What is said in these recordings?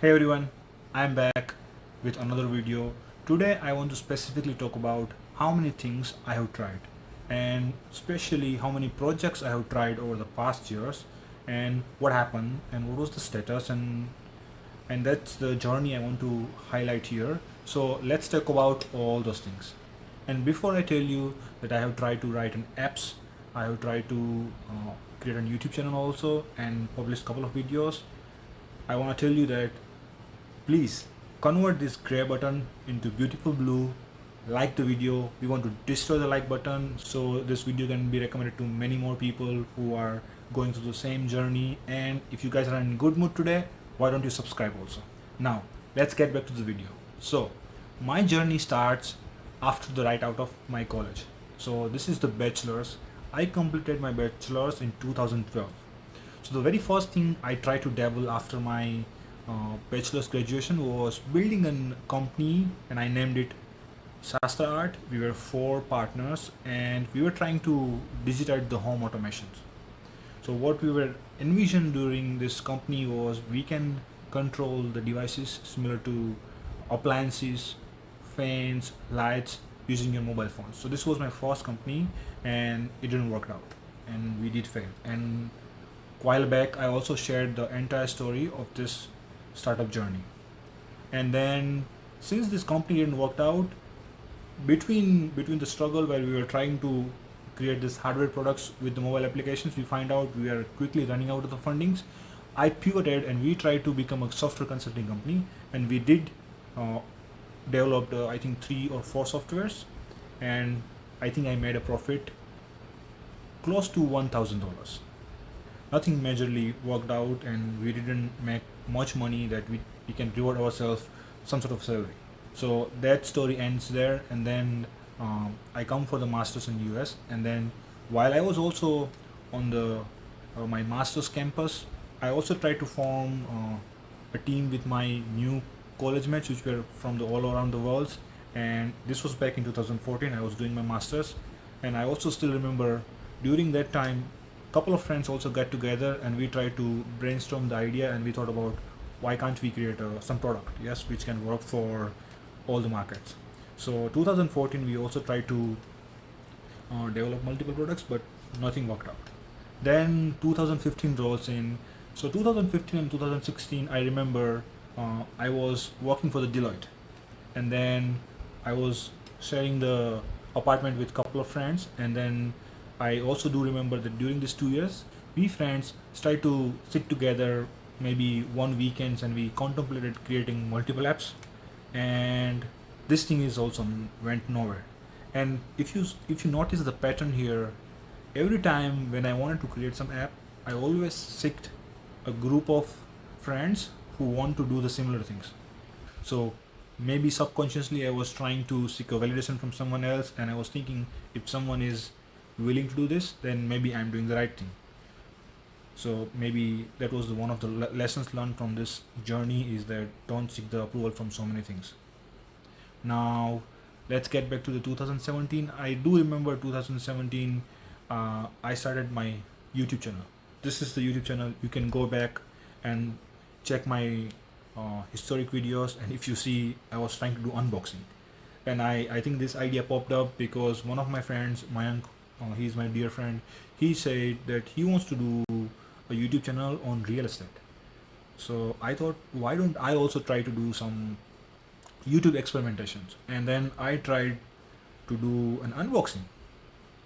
Hey everyone, I'm back with another video. Today I want to specifically talk about how many things I have tried and especially how many projects I have tried over the past years and what happened and what was the status and and that's the journey I want to highlight here. So let's talk about all those things. And before I tell you that I have tried to write an apps, I have tried to uh, create a YouTube channel also and publish a couple of videos. I want to tell you that please convert this gray button into beautiful blue like the video. We want to destroy the like button so this video can be recommended to many more people who are going through the same journey. And if you guys are in good mood today why don't you subscribe also? Now let's get back to the video. So my journey starts after the right out of my college. So this is the bachelor's. I completed my bachelor's in 2012 so the very first thing I tried to dabble after my Uh, bachelor's graduation was building a company and I named it Shastra Art. We were four partners and we were trying to digitize the home automations. So what we were envisioned during this company was we can control the devices similar to appliances, fans, lights using your mobile phone. So this was my first company and it didn't work out and we did fail. And while back I also shared the entire story of this startup journey. And then since this company didn't work out, between between the struggle where we were trying to create this hardware products with the mobile applications, we find out we are quickly running out of the fundings. I pivoted and we tried to become a software consulting company and we did uh, developed uh, I think three or four softwares and I think I made a profit close to $1,000. Nothing majorly worked out and we didn't make much money that we, we can reward ourselves some sort of salary. So that story ends there and then um, I come for the masters in US and then while I was also on the uh, my masters campus I also tried to form uh, a team with my new college mates which were from the all around the world and this was back in 2014 I was doing my masters. And I also still remember during that time couple of friends also get together and we try to brainstorm the idea and we thought about why can't we create a, uh, some product yes which can work for all the markets. So 2014 we also tried to uh, develop multiple products but nothing worked out. Then 2015 rolls in. So 2015 and 2016 I remember uh, I was working for the Deloitte. And then I was sharing the apartment with couple of friends and then I also do remember that during these two years we friends tried to sit together maybe one weekends and we contemplated creating multiple apps. And this thing is also went nowhere. And if you if you notice the pattern here every time when I wanted to create some app I always seeked a group of friends who want to do the similar things. So maybe subconsciously I was trying to seek a validation from someone else and I was thinking if someone is willing to do this then maybe I'm doing the right thing. So maybe that was the, one of the le lessons learned from this journey is that don't seek the approval from so many things. Now let's get back to the 2017 i do remember 2017 uh, i started my youtube channel. This is the youtube channel. You can go back and check my uh, historic videos. And if you see i was trying to do unboxing. And i i think this idea popped up because one of my friends Mayank uh, he's my dear friend he said that he wants to do a YouTube channel on real estate. So I thought, why don't I also try to do some YouTube experimentations? And then I tried to do an unboxing.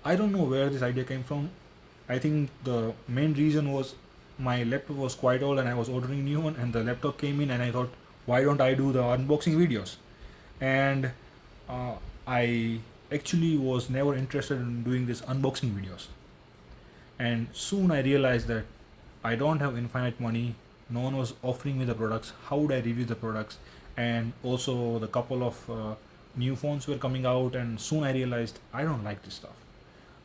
I don't know where this idea came from. I think the main reason was my laptop was quite old and I was ordering new one and the laptop came in and I thought, why don't I do the unboxing videos? And uh, I actually was never interested in doing these unboxing videos. And soon I realized that I don't have infinite money. No one was offering me the products. How would I review the products? And also the couple of uh, new phones were coming out and soon I realized I don't like this stuff.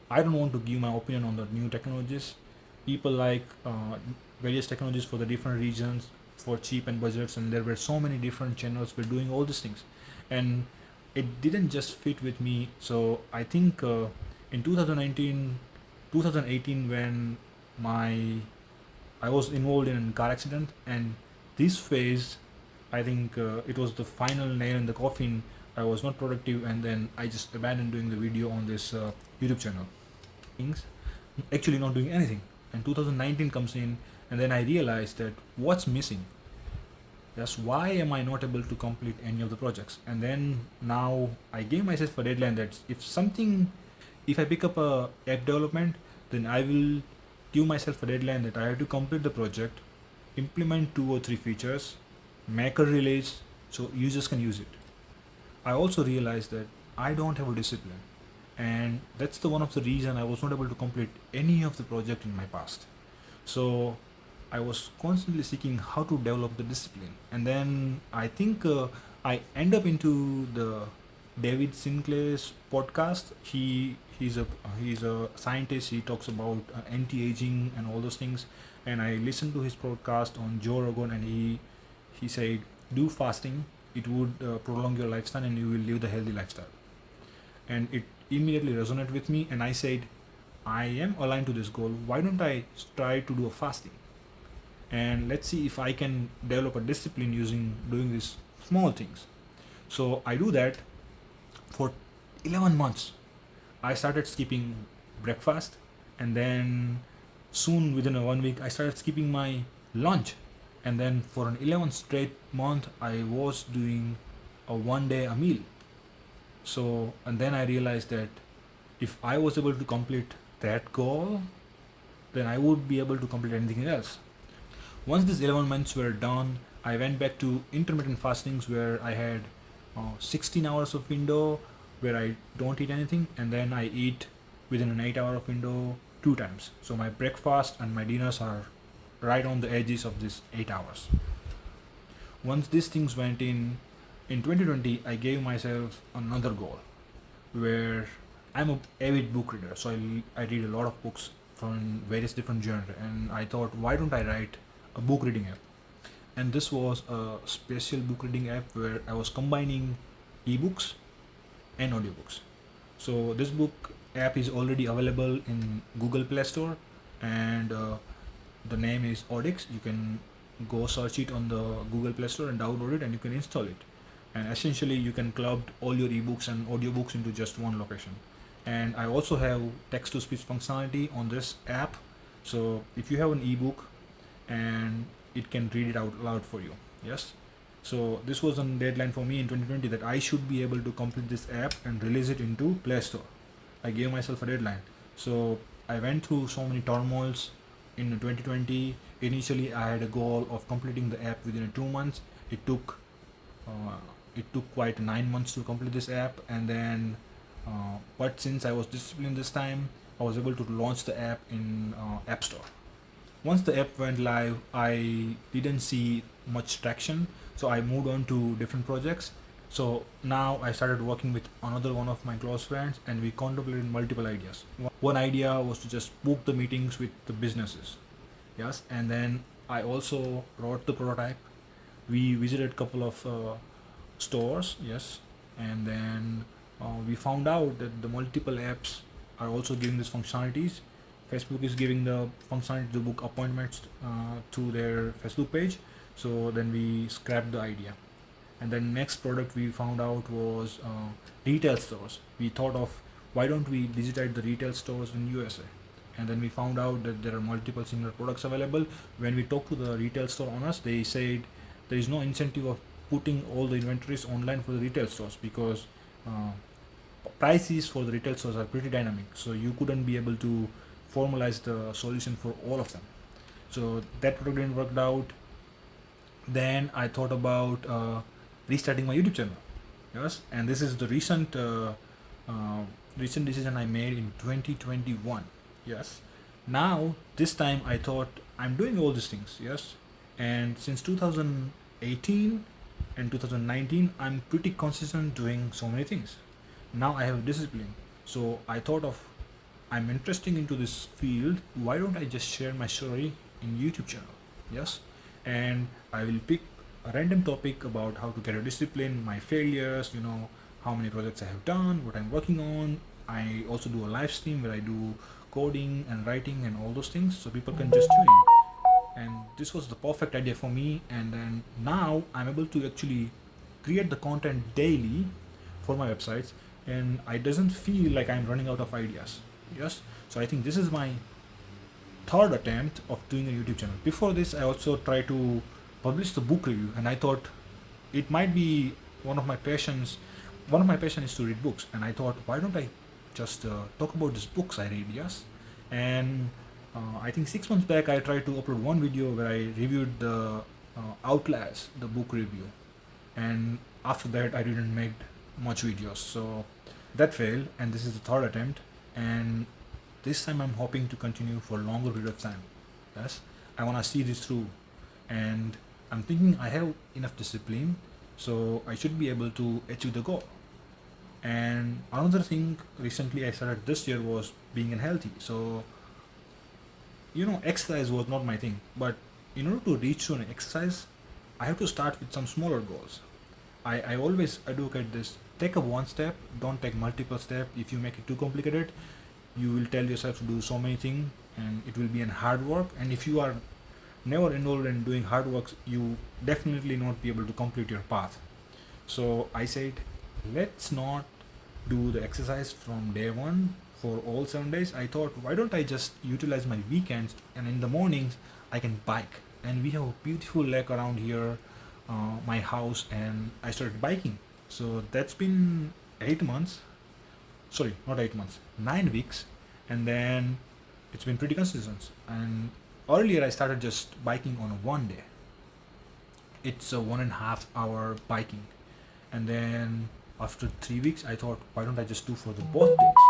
I don't want to give my opinion on the new technologies. People like uh, various technologies for the different regions for cheap and budgets and there were so many different channels were doing all these things. And it didn't just fit with me so I think uh, in 2019 2018 when my I was involved in a car accident and this phase I think uh, it was the final nail in the coffin. I was not productive, and then I just abandoned doing the video on this uh, YouTube channel. Things actually not doing anything. And 2019 comes in, and then I realized that what's missing. Yes, why am I not able to complete any of the projects? And then now I gave myself a deadline that if something, if I pick up a app development, then I will give myself a deadline that I have to complete the project, implement two or three features, make a release so users can use it. I also realized that I don't have a discipline and that's the one of the reason I was not able to complete any of the project in my past. So I was constantly seeking how to develop the discipline and then I think uh, I end up into the David Sinclair's podcast. He he's a he's a scientist. He talks about uh, anti-aging and all those things. And I listened to his podcast on Joe Rogan, and he he said do fasting. It would uh, prolong your lifespan, and you will live the healthy lifestyle. And it immediately resonated with me, and I said, I am aligned to this goal. Why don't I try to do a fasting? And let's see if I can develop a discipline using doing these small things. So I do that for 11 months. I started skipping breakfast and then soon within a one week I started skipping my lunch. And then for an 11 straight month I was doing a one day a meal. So and then I realized that if I was able to complete that goal then I would be able to complete anything else once these 11 months were done I went back to intermittent fastings where I had uh, 16 hours of window where I don't eat anything and then I eat within an 8 hour window two times. So my breakfast and my dinners are right on the edges of this 8 hours. Once these things went in, in 2020 I gave myself another goal where I'm a avid book reader so I, I read a lot of books from various different genres and I thought why don't I write a book reading app. And this was a special book reading app where I was combining ebooks and audiobooks. So this book app is already available in google play store and uh, the name is audix. You can go search it on the google play store and download it and you can install it. And essentially you can club all your ebooks and audiobooks into just one location. And i also have text to speech functionality on this app. So if you have an ebook and it can read it out loud for you yes so this was a deadline for me in 2020 that I should be able to complete this app and release it into Play Store. I gave myself a deadline. So I went through so many turmoils in 2020. Initially, I had a goal of completing the app within two months. It took uh, it took quite nine months to complete this app, and then uh, but since I was disciplined this time, I was able to launch the app in uh, App Store. Once the app went live, I didn't see much traction so I moved on to different projects. So now I started working with another one of my close friends and we contemplated multiple ideas. One idea was to just book the meetings with the businesses. Yes and then I also wrote the prototype. We visited a couple of uh, stores yes and then uh, we found out that the multiple apps are also giving these functionalities Facebook is giving the functionality to book appointments uh, to their Facebook page. So then we scrapped the idea. And then next product we found out was uh, retail stores. We thought of why don't we digitize the retail stores in USA and then we found out that there are multiple similar products available. When we talked to the retail store owners they said there is no incentive of putting all the inventories online for the retail stores because uh, prices for the retail stores are pretty dynamic. So you couldn't be able to formalize the solution for all of them so that product didn't out then I thought about uh, restarting my YouTube channel. Yes, and this is the recent uh, uh, recent decision I made in 2021. Yes, now this time I thought I'm doing all these things. Yes, and since 2018 and 2019 I'm pretty consistent doing so many things. Now I have discipline, so I thought of I'm interesting into this field. Why don't I just share my story in YouTube channel? Yes and I will pick a random topic about how to get a discipline, my failures, you know, how many projects I have done, what I'm working on. I also do a live stream where I do coding and writing and all those things so people can just tune in. and this was the perfect idea for me and then now i'm able to actually create the content daily for my websites and i doesn't feel like i'm running out of ideas yes? So i think this is my third attempt of doing a youtube channel. Before this i also tried to publish the book review and i thought it might be one of my passions one of my passion is to read books. And i thought why don't i just uh, talk about these books i read yes? And uh, i think six months back i tried to upload one video where i reviewed the uh, outlast the book review. And after that i didn't make much videos. So that failed and this is the third attempt and this time i'm hoping to continue for a longer period of time. Yes? I want to see this through. And i'm thinking i have enough discipline so i should be able to achieve the goal. And another thing recently i started this year was being unhealthy. So you know exercise was not my thing. But in order to reach to an exercise i have to start with some smaller goals i i always advocate this. Take a one step don't take multiple steps. If you make it too complicated you will tell yourself to do so many things and it will be an hard work. And if you are never involved in doing hard works you definitely not be able to complete your path. So i said let's not do the exercise from day one for all seven days. I thought why don't i just utilize my weekends and in the mornings i can bike. And we have a beautiful lake around here uh, my house and i started biking. So that's been eight months. Sorry not eight months nine weeks. And then it's been pretty consistent. And earlier i started just biking on one day. It's a one and a half hour biking. And then after three weeks i thought why don't i just do for the both days?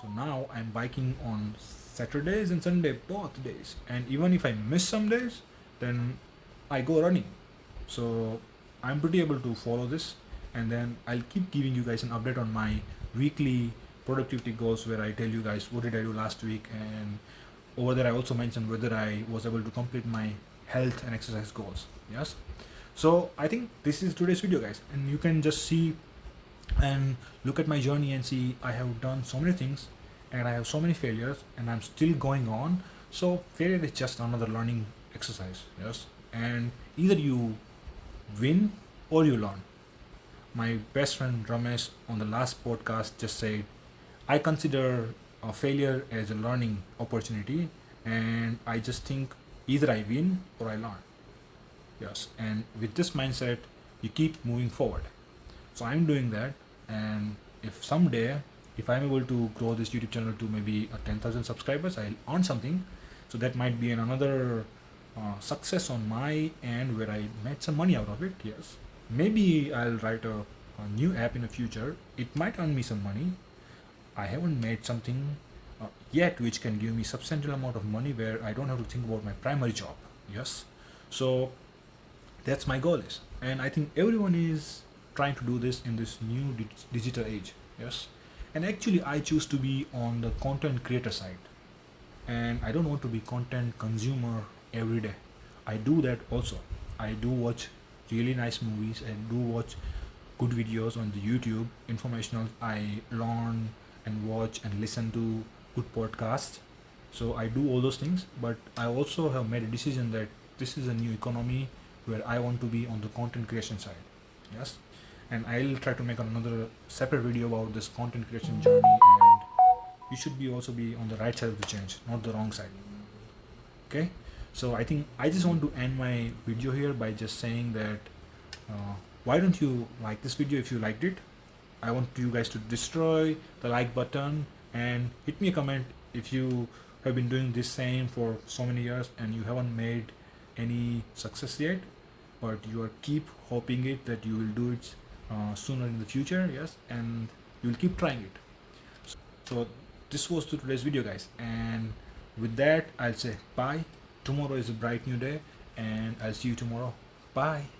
So now i'm biking on saturdays and sunday both days. And even if i miss some days then i go running so i'm pretty able to follow this and then i'll keep giving you guys an update on my weekly productivity goals where i tell you guys what did i do last week and over there i also mentioned whether i was able to complete my health and exercise goals. Yes? So i think this is today's video guys and you can just see and look at my journey and see i have done so many things and i have so many failures and i'm still going on. So failure is just another learning exercise yes? And either you win or you learn my best friend ramesh on the last podcast just said i consider a failure as a learning opportunity and i just think either i win or i learn. Yes and with this mindset you keep moving forward. So i'm doing that and if someday if i'm able to grow this youtube channel to maybe a 10000 subscribers i'll earn something. So that might be another uh, success on my end where i made some money out of it yes. Maybe i'll write a, a new app in the future. It might earn me some money. I haven't made something uh, yet which can give me substantial amount of money where i don't have to think about my primary job yes. So that's my goal is. And i think everyone is trying to do this in this new di digital age yes. And actually i choose to be on the content creator side. And i don't want to be content consumer every day. I do that also. I do watch really nice movies and do watch good videos on the youtube. Informational i learn and watch and listen to good podcasts. So i do all those things but i also have made a decision that this is a new economy where I want to be on the content creation side. Yes? And I'll try to make another separate video about this content creation journey and you should be also be on the right side of the change not the wrong side. Okay so I think I just want to end my video here by just saying that uh, why don't you like this video if you liked it? I want you guys to destroy the like button and hit me a comment if you have been doing this same for so many years and you haven't made any success yet but you are keep hoping it that you will do it uh, sooner in the future yes and you will keep trying it. So this was to today's video guys and with that i'll say bye tomorrow is a bright new day and i'll see you tomorrow. Bye